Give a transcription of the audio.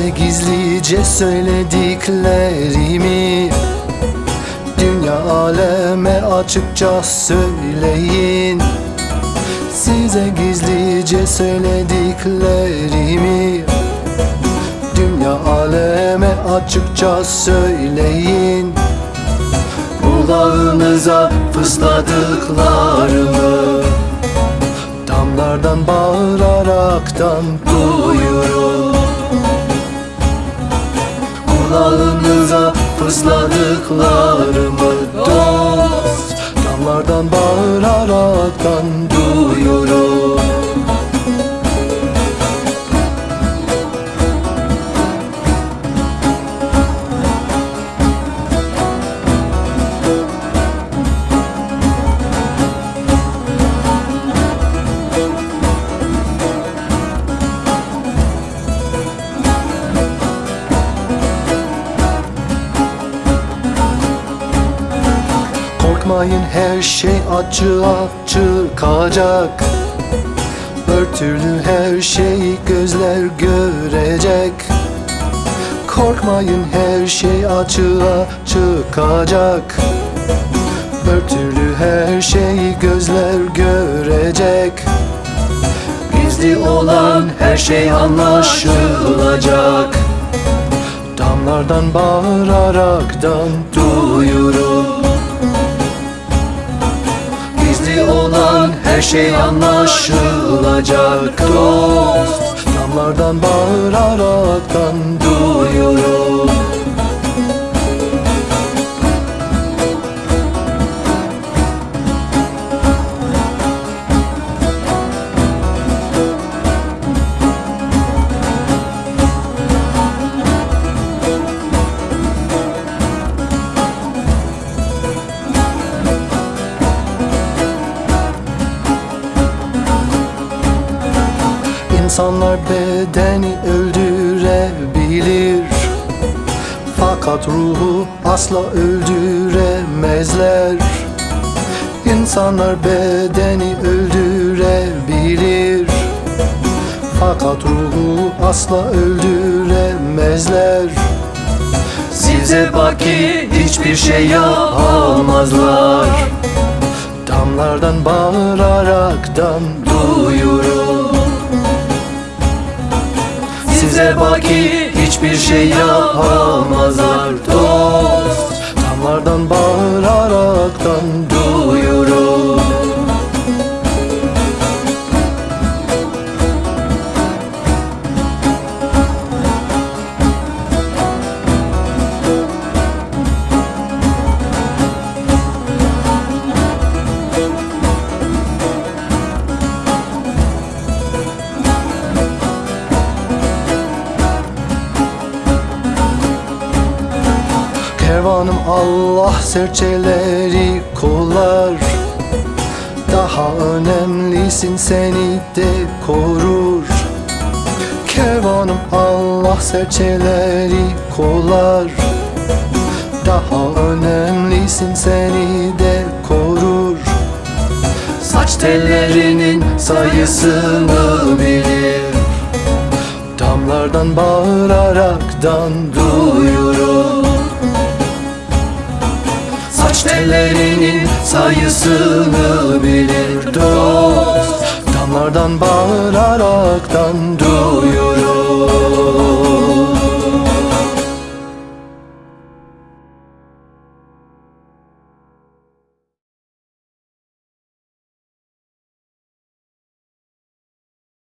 gizlice söylediklerimi Dünya aleme açıkça söyleyin Size gizlice söylediklerimi Dünya aleme açıkça söyleyin Kulağınıza fısladıklarımı Damlardan bağıraraktan duyurun Kulağınıza fısladıklarımı dost Damlardan bağıraraktan duyurun Korkmayın her şey açığa çıkacak Örtülü her şeyi gözler görecek. Korkmayın her şey açığa çıkacak Örtülü her şeyi gözler görecek. Gizli olan her şey anlaşılacak. Damlardan bağıraraktan duyurun her şey anlaşılacak dost. Damlardan bağıraraktan duyurun İnsanlar bedeni öldürebilir. Fakat ruhu asla öldüremezler. İnsanlar bedeni öldürebilir. Fakat ruhu asla öldüremezler. Size baki hiçbir şey yapamazlar. Damlardan bağıraraktan duyurun Size baki hiçbir şey yapamazlar. Dost Damlardan bağıraraktan Kervanım Allah serçeleri kollar. Daha önemlisin seni de korur. Kervanım Allah serçeleri kollar. Daha önemlisin seni de korur. Saç tellerinin sayısını bilir. Damlardan bağıraraktan duyurun Müşterilerinin sayısını bilir dost. Damlardan bağıraraktan